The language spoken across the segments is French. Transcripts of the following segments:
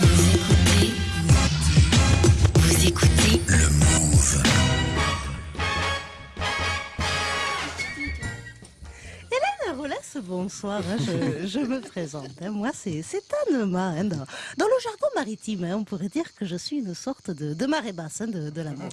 Vous bonsoir. hein, Je, me présente. hein. Moi, c'est Anne-Ma. hein. Dans, le jargon maritime, hein, on pourrait dire que je suis une sorte de, marée basse de, de l'amour.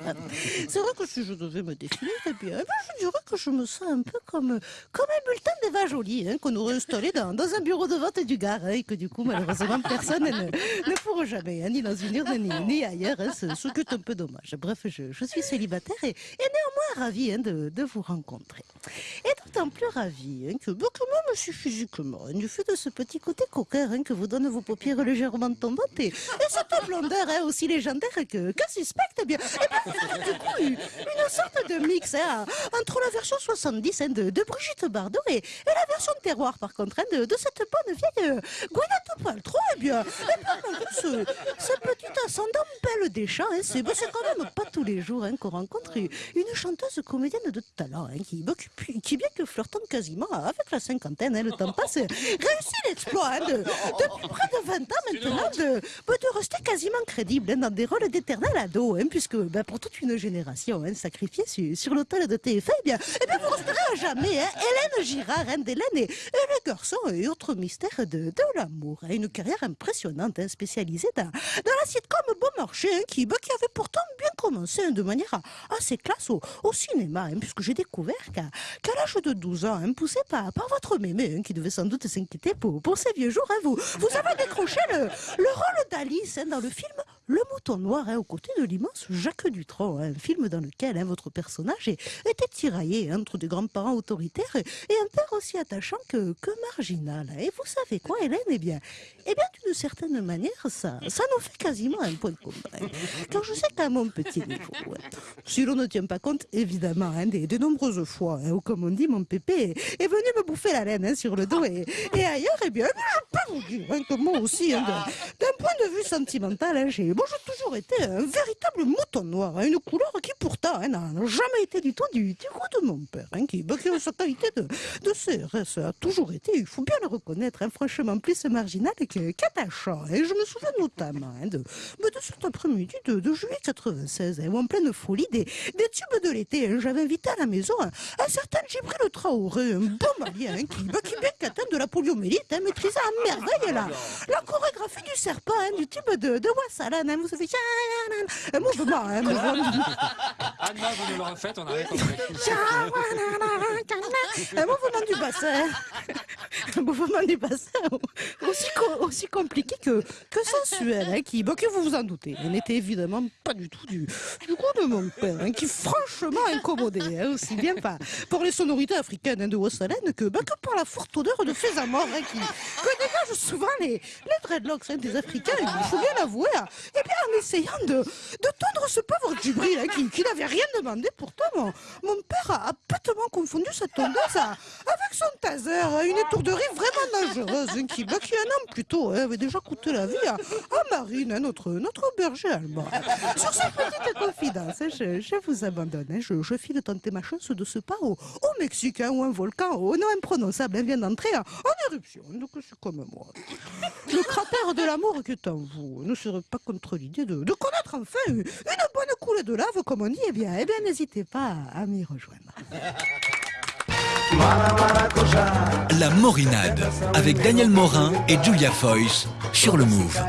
C'est vrai que si je devais me définir, eh bien, eh bien, je dirais que je me sens un peu comme, comme un bulletin d'Eva Jolie qu'on aurait installé dans, dans un bureau de vente du Gard et que du coup, malheureusement, personne ne, ne pourra jamais, ni dans une urne ni, ni ailleurs, ce, ce un peu dommage. Bref, je, je suis célibataire et, néanmoins ravie de, de vous rencontrer. D'autant plus ravie hein, que, bah, que moi, je suis physiquement, hein, du fait de ce petit côté coquin hein, que vous donnent vos paupières légèrement tombantes et, et cette blondeur aussi légendaire que, que suspecte, eh bien, eh bien, du coup une, sorte de mix entre la version 70 hein, de, de Brigitte Bardot et, et la version terroir, par contre, de, de cette bonne vieille euh, Gwyneth Paltrow. Eh bien, eh bien ce, ascendant belle des champs, hein, c'est quand même pas tous les jours hein, qu'on rencontre une, chanteuse comédienne de talent hein, qui, qui, bien que flirtant quasiment avec la cinquantaine, hein, le temps passe, réussit l'exploit hein, de, depuis près de 20 ans maintenant de, bah, de rester quasiment crédible dans des rôles d'éternel ado, puisque bah, pour toute une génération sacrifiée sur, sur l'autel de TF1, eh bien, eh bien, vous resterez à jamais Hélène Girard, hein, d'Hélène et, et les garçons et autres mystères de, de l'amour. Une carrière impressionnante, spécialisée dans, dans la sitcom Bon Marché, hein, qui, bah, qui avait pourtant bien commencé hein, de manière assez classe au, cinéma, hein, puisque j'ai découvert qu'à l'âge de 12 ans, hein, poussé par, par votre mémé, qui devait sans doute s'inquiéter pour, pour ces vieux jours, vous, vous avez décroché le, le rôle d'Alice dans le film Le Mouton Noir, hein, aux côtés de l'immense Jacques Dutronc, hein, un film dans lequel hein, votre personnage était tiraillé hein, entre des grands-parents autoritaires et, un père aussi attachant que, que marginal. hein. Et vous savez quoi, Hélène? Eh bien, eh bien d'une certaine manière, ça, ça nous fait quasiment un point commun. hein. Car je sais qu'à mon petit niveau, ouais, si l'on ne tient pas compte, évidemment, hein, des, des nombreuses fois hein, où, comme on dit, mon pépé est, venu me bouffer la laine hein, sur le dos et, et ailleurs, eh bien, je peux vous dire hein, que moi aussi, hein, d'un point de vue sentimental, hein, j'ai moi, j'ai toujours été un véritable mouton noir, hein, une couleur qui pourtant hein, n'a jamais été du tout du, du goût de mon père, hein, qui, bah, qui, sa qualité de, de CRS a toujours été, il faut bien le reconnaître, franchement plus marginal qu'attachant. Et je me souviens notamment de, bah, de cet après-midi de, de juillet 96, hein, où en pleine folie des, des tubes de l'été, j'avais invité à la maison un, un certain Djibril Traoré, un bon malien, qui, bah, qui bien qu'atteint de la poliomyélite, maîtrisait à merveille la, la chorégraphie du serpent, du tube de, de hein, vous savez, un mouvement, mouvement. Anna, vous nous le refaites, on a rien compris. Un mouvement du bassin. Un mouvement du bassin aussi, co- aussi compliqué que, que sensuel, hein, qui, bah, que vous vous en doutez, n'était évidemment pas du tout du, du goût de mon père, hein, qui franchement incommodait, hein, aussi bien par, pour les sonorités africaines hein, de Wassalan que, bah, que par la forte odeur de faisamort hein, qui, que souvent les, dreadlocks des Africains, il faut bien l'avouer, et bien en essayant de, de tondre ce pauvre Djibril hein, qui, n'avait rien demandé. Pourtant, mon, mon père a, a confondu cette tondeuse avec son taser, une étourderie vraiment dangereuse qui, bah, qui un an plus tôt hein, avait déjà coûté la vie à, Marine, notre, notre berger allemand. Sur cette petite confidence, hein, je, vous abandonne. hein, je, je file tenter ma chance de ce pas au, au Mexique, hein, où un volcan au nom imprononçable vient d'entrer en, éruption. Donc c'est comme moi. Le cratère de l'amour qui est en vous ne serait pas contre l'idée de, de connaître enfin une, bonne coulée de lave, comme on dit. Eh bien, eh bien n'hésitez pas à m'y rejoindre. La Morinade avec Daniel Morin et Julia Foyce sur le Move.